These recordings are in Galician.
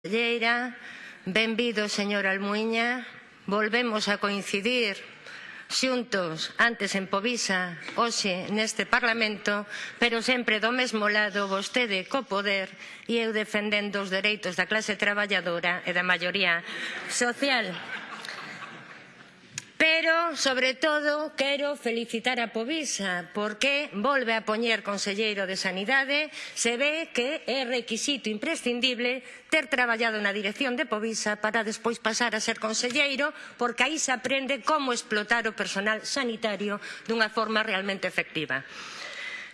Conselleira, benvido, señor Almuiña. Volvemos a coincidir xuntos, antes en Povisa, hoxe neste Parlamento, pero sempre do mesmo lado vostede co poder e eu defendendo os dereitos da clase traballadora e da maioría social. Pero, sobre todo, quero felicitar a Povisa porque volve a poñer Conselleiro de Sanidade se ve que é requisito imprescindible ter traballado na dirección de Povisa para despois pasar a ser Conselleiro porque aí se aprende como explotar o personal sanitario dunha forma realmente efectiva.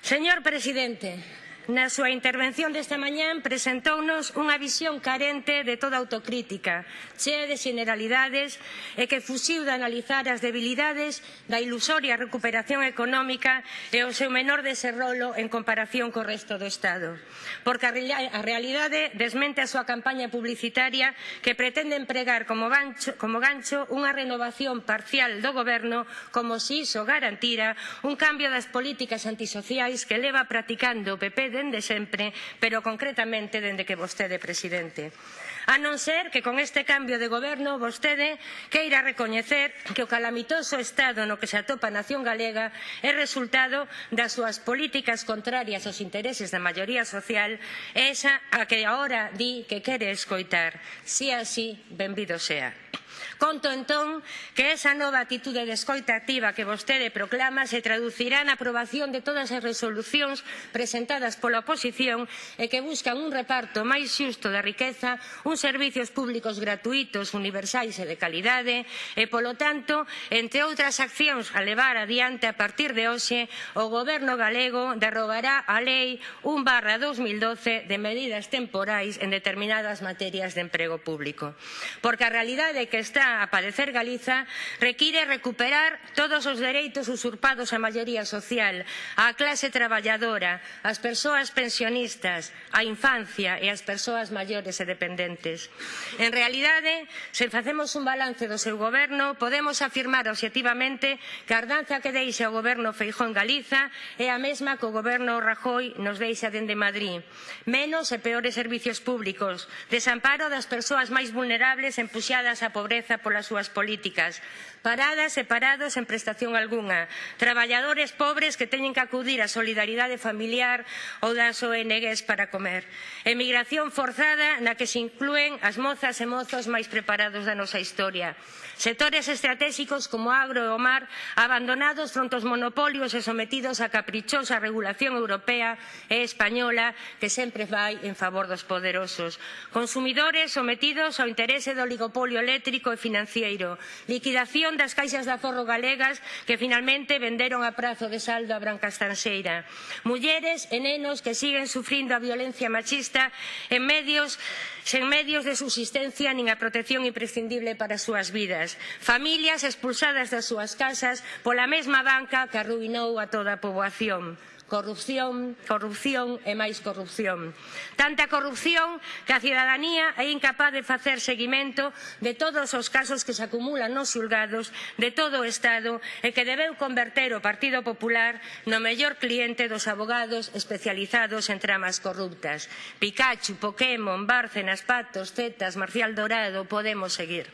Señor Presidente, na súa intervención desta mañán presentounos unha visión carente de toda autocrítica, chea de generalidades e que fuxiu de analizar as debilidades da ilusoria recuperación económica e o seu menor desenrolo en comparación co resto do Estado. Porque a realidade desmente a súa campaña publicitaria que pretende empregar como gancho, como gancho unha renovación parcial do Goberno como se iso garantira un cambio das políticas antisociais que leva practicando o PP dende sempre, pero concretamente dende que vostede presidente. A non ser que con este cambio de goberno vostede queira recoñecer que o calamitoso estado no que se atopa a nación galega é resultado das súas políticas contrarias aos intereses da maioría social esa a que agora di que quere escoitar. Si así, benvido sea. Conto entón que esa nova actitude de escoita activa que vostede proclama se traducirá na aprobación de todas as resolucións presentadas pola oposición e que buscan un reparto máis xusto da riqueza, uns servizos públicos gratuitos, universais e de calidade e, polo tanto, entre outras accións a levar adiante a partir de hoxe, o Goberno galego derrogará a Lei 1 barra 2012 de medidas temporais en determinadas materias de emprego público. Porque a realidade que está a padecer Galiza require recuperar todos os dereitos usurpados á maioría social, á clase traballadora, ás persoas pensionistas, á infancia e ás persoas maiores e dependentes. En realidade, se facemos un balance do seu goberno, podemos afirmar objetivamente que a ardanza que deixa o goberno Feijó en Galiza é a mesma que o goberno Rajoy nos deixa dende Madrid. Menos e peores servizos públicos, desamparo das persoas máis vulnerables empuxadas á pobreza pobreza polas súas políticas. Paradas e parados en prestación algunha. Traballadores pobres que teñen que acudir á solidaridade familiar ou das ONGs para comer. Emigración forzada na que se inclúen as mozas e mozos máis preparados da nosa historia. Sectores estratégicos como agro e o mar abandonados fronte aos monopolios e sometidos á caprichosa regulación europea e española que sempre vai en favor dos poderosos. Consumidores sometidos ao interese do oligopolio eléctrico e financiero. Liquidación das caixas de aforro galegas que finalmente venderon a prazo de saldo a Branca Estanxeira. Mulleres e nenos que siguen sufrindo a violencia machista en medios, sen medios de subsistencia nin a protección imprescindible para as súas vidas familias expulsadas das súas casas pola mesma banca que arruinou a toda a poboación corrupción, corrupción e máis corrupción. Tanta corrupción que a cidadanía é incapaz de facer seguimento de todos os casos que se acumulan nos xulgados de todo o Estado e que debeu converter o Partido Popular no mellor cliente dos abogados especializados en tramas corruptas. Pikachu, Pokémon, Bárcenas, Patos, Zetas, Marcial Dorado, podemos seguir.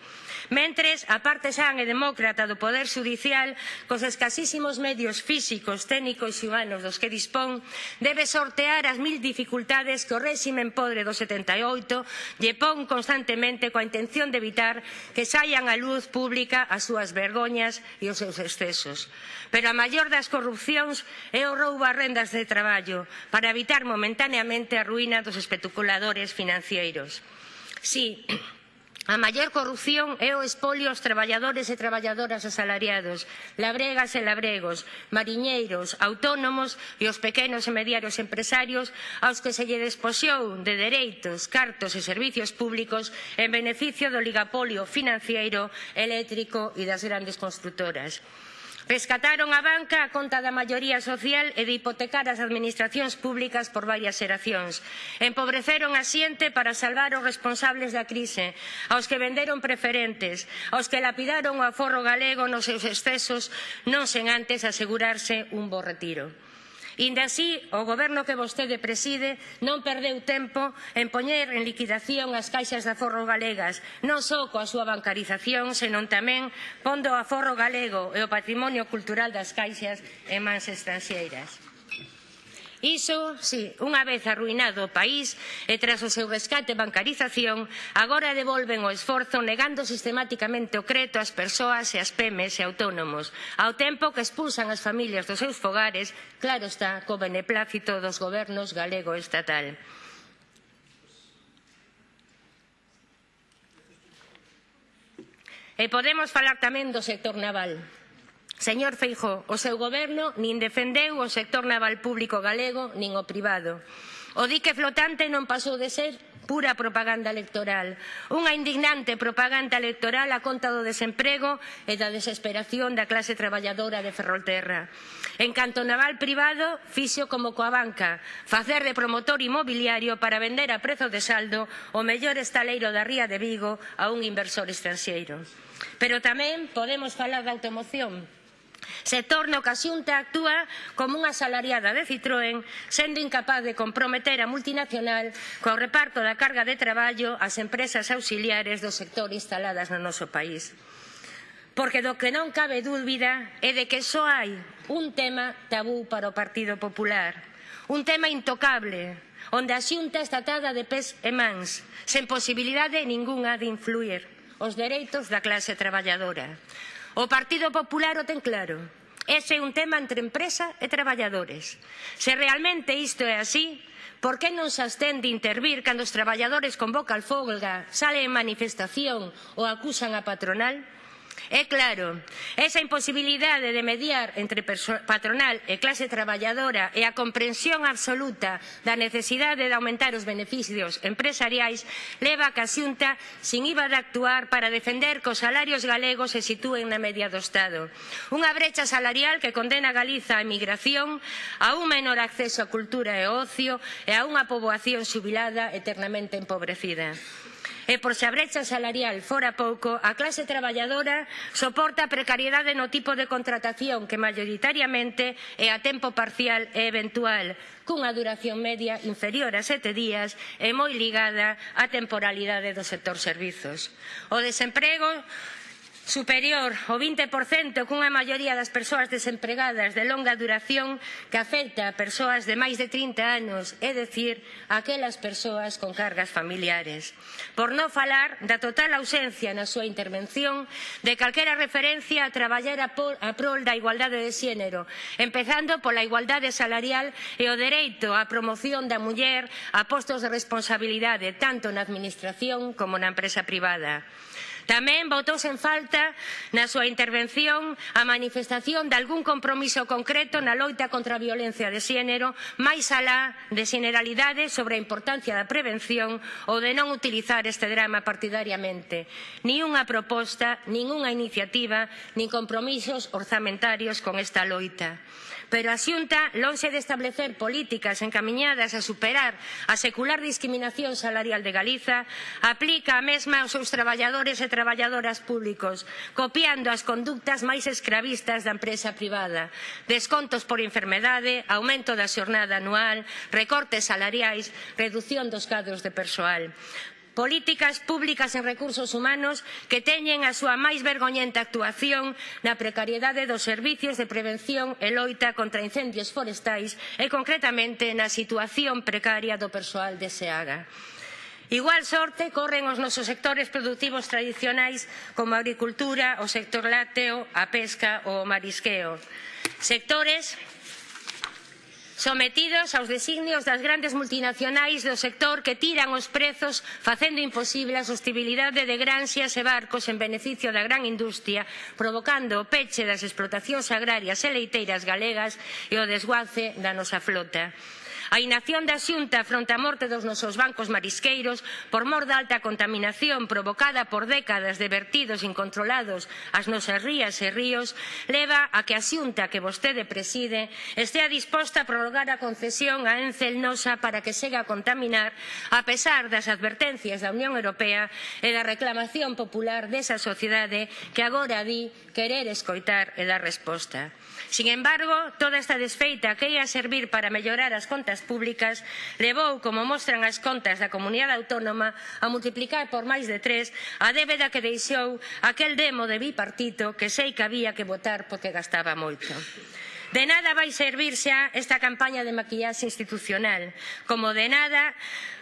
Mentres, a parte xan e demócrata do Poder Judicial, cos escasísimos medios físicos, técnicos e humanos dos que dispón, debe sortear as mil dificultades que o réximen podre do 78 lle pon constantemente coa intención de evitar que saian á luz pública as súas vergoñas e os seus excesos. Pero a maior das corrupcións é o roubo a rendas de traballo para evitar momentaneamente a ruína dos especuladores financieros. Sí, A maior corrupción é o espolio aos traballadores e traballadoras asalariados, labregas e labregos, mariñeiros, autónomos e os pequenos e mediarios empresarios aos que se lle despoxou de dereitos, cartos e servizos públicos en beneficio do oligopolio financeiro, eléctrico e das grandes construtoras. Rescataron a banca a conta da maioría social e de hipotecar as administracións públicas por varias xeracións. Empobreceron a xente para salvar os responsables da crise, aos que venderon preferentes, aos que lapidaron o aforro galego nos seus excesos, non sen antes asegurarse un bo retiro. Inda así, o goberno que vostede preside non perdeu tempo en poñer en liquidación as caixas de aforro galegas, non só coa súa bancarización, senón tamén pondo o aforro galego e o patrimonio cultural das caixas en mans estranxeiras. Iso, si, unha vez arruinado o país e tras o seu rescate e bancarización, agora devolven o esforzo negando sistemáticamente o creto ás persoas e ás pemes e autónomos, ao tempo que expulsan as familias dos seus fogares, claro está, co beneplácito dos gobernos galego e estatal. E podemos falar tamén do sector naval. Señor Feijo, o seu goberno nin defendeu o sector naval público galego nin o privado. O dique flotante non pasou de ser pura propaganda electoral, unha indignante propaganda electoral a conta do desemprego e da desesperación da clase traballadora de Ferrolterra. En canto naval privado, fixo como coa banca, facer de promotor inmobiliario para vender a prezo de saldo o mellor estaleiro da Ría de Vigo a un inversor estranxeiro. Pero tamén podemos falar da automoción, Sector no que a Xunta actúa como unha salariada de Citroën, sendo incapaz de comprometer a multinacional co reparto da carga de traballo ás empresas auxiliares do sector instaladas no noso país. Porque do que non cabe dúbida é de que só hai un tema tabú para o Partido Popular, un tema intocable, onde a Xunta está atada de pés e mans, sen posibilidade ningunha de influir os dereitos da clase traballadora. O Partido Popular o ten claro. Ese é un tema entre empresa e traballadores. Se realmente isto é así, por que non se abstén de intervir cando os traballadores convocan folga, salen en manifestación ou acusan a patronal? É claro, esa imposibilidade de mediar entre patronal e clase traballadora e a comprensión absoluta da necesidade de aumentar os beneficios empresariais leva a que a xunta sin iba de actuar para defender que os salarios galegos se sitúen na media do Estado. Unha brecha salarial que condena a Galiza á emigración, a un menor acceso á cultura e ocio e a unha poboación xubilada eternamente empobrecida. E por se a brecha salarial fora pouco, a clase traballadora soporta a precariedade no tipo de contratación que maioritariamente é a tempo parcial e eventual, cunha duración media inferior a sete días e moi ligada á temporalidade do sector servizos. O desemprego superior ao 20% cunha maioría das persoas desempregadas de longa duración que afecta a persoas de máis de 30 anos, é dicir, aquelas persoas con cargas familiares. Por non falar da total ausencia na súa intervención de calquera referencia a traballar a, por, a prol da igualdade de xénero, empezando pola igualdade salarial e o dereito á promoción da muller a postos de responsabilidade tanto na administración como na empresa privada. Tamén botouse en falta na súa intervención a manifestación de algún compromiso concreto na loita contra a violencia de xénero máis alá de xeneralidades sobre a importancia da prevención ou de non utilizar este drama partidariamente. Ni unha proposta, ningunha iniciativa, nin compromisos orzamentarios con esta loita pero a Xunta, lonxe de establecer políticas encamiñadas a superar a secular discriminación salarial de Galiza, aplica a mesma aos seus traballadores e traballadoras públicos, copiando as conductas máis escravistas da empresa privada. Descontos por enfermedade, aumento da xornada anual, recortes salariais, reducción dos cadros de persoal políticas públicas en recursos humanos que teñen a súa máis vergoñenta actuación na precariedade dos servicios de prevención e loita contra incendios forestais e concretamente na situación precaria do persoal de SEAGA. Igual sorte corren os nosos sectores produtivos tradicionais como a agricultura, o sector lácteo, a pesca ou o marisqueo. Sectores sometidos aos designios das grandes multinacionais do sector que tiran os prezos facendo imposible a sostibilidade de granxias e barcos en beneficio da gran industria, provocando o peche das explotacións agrarias e leiteiras galegas e o desguace da nosa flota. A inacción da Xunta fronte á morte dos nosos bancos marisqueiros por mor da alta contaminación provocada por décadas de vertidos incontrolados ás nosas rías e ríos leva a que a Xunta que vostede preside estea disposta a prorrogar a concesión a Encel Nosa para que siga a contaminar a pesar das advertencias da Unión Europea e da reclamación popular desa sociedade que agora di querer escoitar e dar resposta. Sin embargo, toda esta desfeita que ia servir para mellorar as contas públicas levou, como mostran as contas da comunidade autónoma, a multiplicar por máis de tres a débeda que deixou aquel demo de bipartito que sei que había que votar porque gastaba moito. De nada vai servir xa esta campaña de maquillaxe institucional, como de nada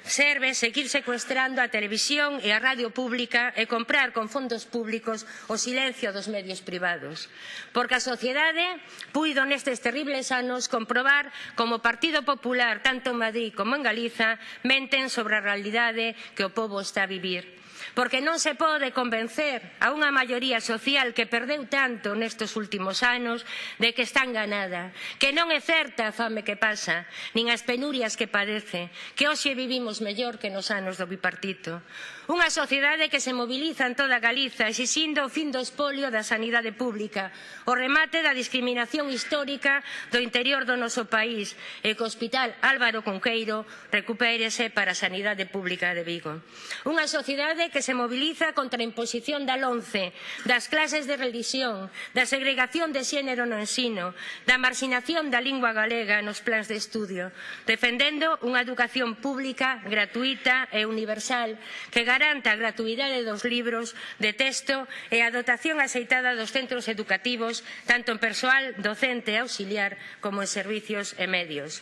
serve seguir secuestrando a televisión e a radio pública e comprar con fondos públicos o silencio dos medios privados. Porque a sociedade puido nestes terribles anos comprobar como o Partido Popular, tanto en Madrid como en Galiza, menten sobre a realidade que o povo está a vivir porque non se pode convencer a unha maioría social que perdeu tanto nestes últimos anos de que están ganada, que non é certa a fame que pasa, nin as penurias que padece, que hoxe vivimos mellor que nos anos do bipartito. Unha sociedade que se mobiliza en toda Galiza exixindo o fin do espolio da sanidade pública, o remate da discriminación histórica do interior do noso país e que o Hospital Álvaro Conqueiro recupérese para a sanidade pública de Vigo. Unha sociedade que que se mobiliza contra a imposición da LONCE, das clases de religión, da segregación de xénero no ensino, da marxinación da lingua galega nos plans de estudio, defendendo unha educación pública, gratuita e universal que garanta a gratuidade dos libros de texto e a dotación axeitada dos centros educativos, tanto en persoal docente e auxiliar como en servicios e medios.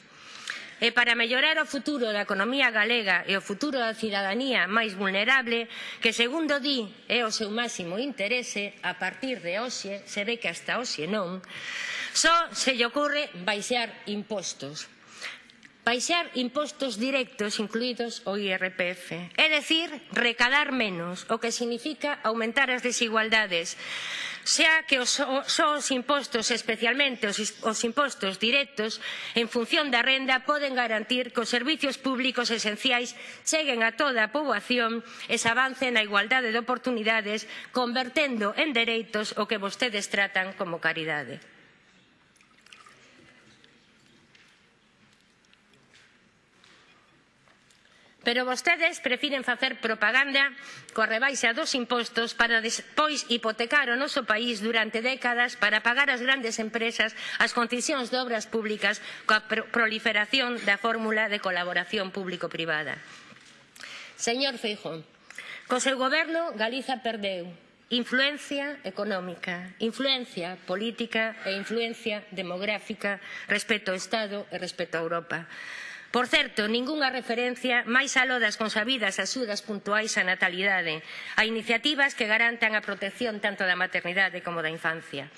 E para mellorar o futuro da economía galega e o futuro da cidadanía máis vulnerable, que segundo di é o seu máximo interese, a partir de hoxe, se ve que hasta hoxe non, só se lle ocorre baixar impostos. Baixar impostos directos, incluídos o IRPF. É dicir, recadar menos, o que significa aumentar as desigualdades xa que os, só os impostos, especialmente os, os impostos directos, en función da renda, poden garantir que os servizos públicos esenciais cheguen a toda a poboación e se avance na igualdade de oportunidades, convertendo en dereitos o que vostedes tratan como caridade. Pero vostedes prefiren facer propaganda coa rebaixa dos impostos para despois hipotecar o noso país durante décadas para pagar ás grandes empresas as concesións de obras públicas coa proliferación da fórmula de colaboración público-privada. Señor Feijón, co seu goberno Galiza perdeu influencia económica, influencia política e influencia demográfica respecto ao Estado e respecto a Europa. Por certo, ningunha referencia máis aló das consabidas axudas puntuais á natalidade, a iniciativas que garantan a protección tanto da maternidade como da infancia.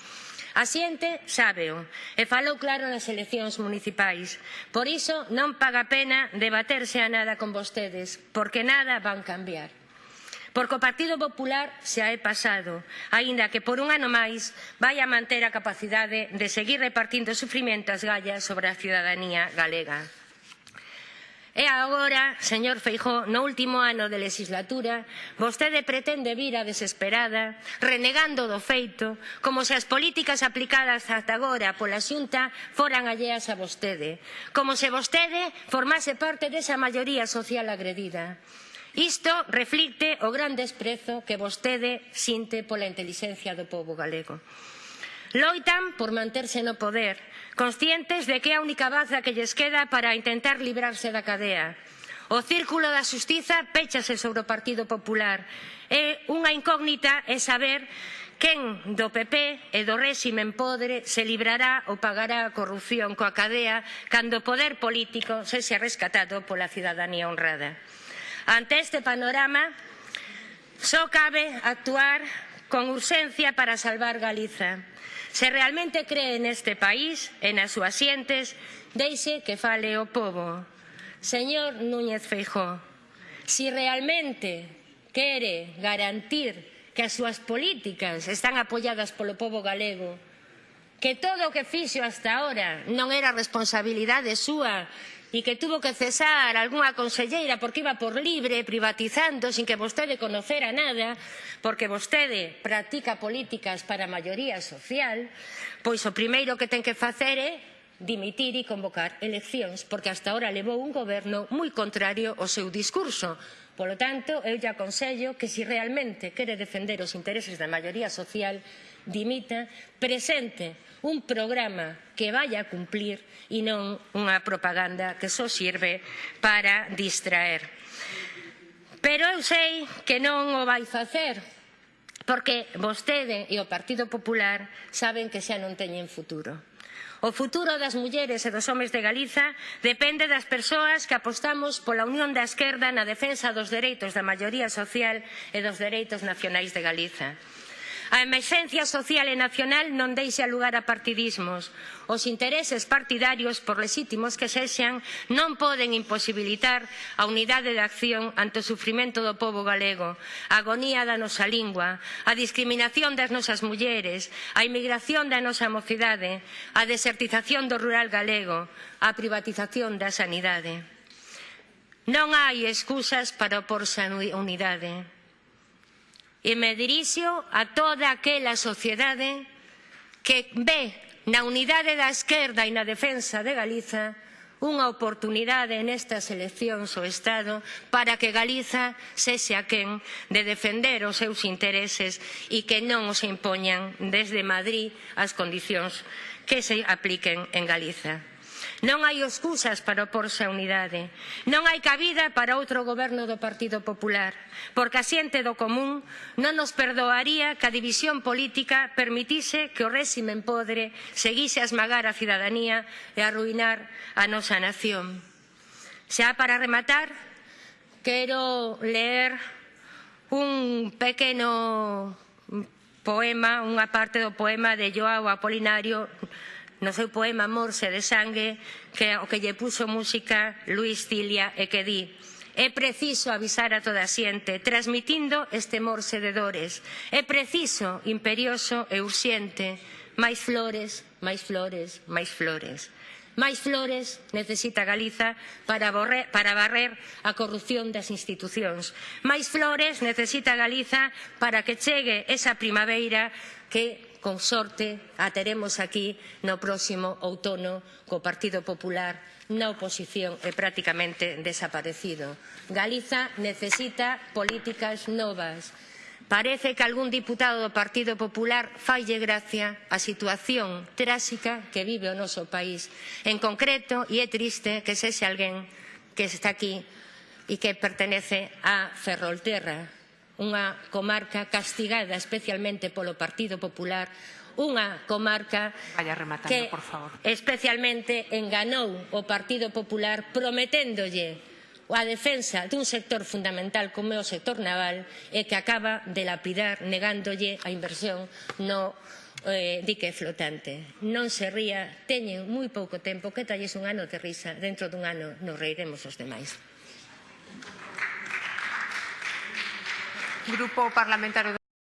A xente sábeo e falou claro nas eleccións municipais. Por iso non paga pena debaterse a nada con vostedes, porque nada van cambiar. Porque o Partido Popular xa é pasado, aínda que por un ano máis vai a manter a capacidade de seguir repartindo sufrimento as gallas sobre a ciudadanía galega. E agora, señor Feijó, no último ano de legislatura, vostede pretende vir a desesperada, renegando do feito, como se as políticas aplicadas ata agora pola xunta foran alleas a vostede, como se vostede formase parte desa maioría social agredida. Isto reflicte o gran desprezo que vostede sinte pola intelixencia do povo galego. Loitan por manterse no poder, conscientes de que é a única baza que lles queda para intentar librarse da cadea. O círculo da xustiza péchase sobre o Partido Popular. É unha incógnita é saber quen do PP e do réximen podre se librará ou pagará a corrupción coa cadea cando o poder político se sea rescatado pola cidadanía honrada. Ante este panorama, só cabe actuar con urxencia para salvar Galiza. Se realmente cree neste país e nas súas xentes, deixe que fale o povo. Señor Núñez Feijó, si realmente quere garantir que as súas políticas están apoiadas polo povo galego, que todo o que fixo hasta ahora non era responsabilidade súa, e que tuvo que cesar algunha conselleira porque iba por libre privatizando sin que vostede conocera nada porque vostede practica políticas para a maioría social pois o primeiro que ten que facer é dimitir e convocar eleccións porque hasta ahora levou un goberno moi contrario ao seu discurso. Polo tanto, eu lle aconsello que se si realmente quere defender os intereses da maioría social, dimita, presente un programa que vaya a cumplir e non unha propaganda que só sirve para distraer. Pero eu sei que non o vai facer, porque vostede e o Partido Popular saben que xa non teñen futuro O futuro das mulleres e dos homes de Galiza depende das persoas que apostamos pola unión da esquerda na defensa dos dereitos da maioría social e dos dereitos nacionais de Galiza. A emerxencia social e nacional non deixa lugar a partidismos. Os intereses partidarios, por lexítimos que sexan, non poden imposibilitar a unidade de acción ante o sufrimento do povo galego, a agonía da nosa lingua, a discriminación das nosas mulleres, a inmigración da nosa mocidade, a desertización do rural galego, a privatización da sanidade. Non hai excusas para oporse á unidade e me dirixo a toda aquela sociedade que ve na unidade da esquerda e na defensa de Galiza unha oportunidade nestas eleccións ao Estado para que Galiza sexe a quen de defender os seus intereses e que non os impoñan desde Madrid as condicións que se apliquen en Galiza. Non hai excusas para oporse á unidade. Non hai cabida para outro goberno do Partido Popular, porque a xente do común non nos perdoaría que a división política permitise que o réximen podre seguise a esmagar a cidadanía e a arruinar a nosa nación. Xa para rematar, quero ler un pequeno poema, unha parte do poema de Joao Apolinario no seu poema Morse de Sangue que o que lle puxo música Luis Cilia e que di É preciso avisar a toda a xente, transmitindo este morse de dores. É preciso, imperioso e urxente, máis flores, máis flores, máis flores. Máis flores necesita Galiza para, borrer, para barrer a corrupción das institucións. Máis flores necesita Galiza para que chegue esa primavera que con sorte a teremos aquí no próximo outono co Partido Popular na oposición e prácticamente desaparecido. Galiza necesita políticas novas. Parece que algún diputado do Partido Popular falle gracia a situación tráxica que vive o noso país. En concreto, e é triste que sexe alguén que está aquí e que pertenece a Ferrolterra, unha comarca castigada especialmente polo Partido Popular, unha comarca Vaya rematando, que por favor. especialmente enganou o Partido Popular prometéndolle a defensa dun sector fundamental como é o sector naval e que acaba de lapidar negándolle a inversión no eh, dique flotante. Non se ría, teñen moi pouco tempo, que talles un ano de risa, dentro dun ano nos reiremos os demais. Grupo Parlamentario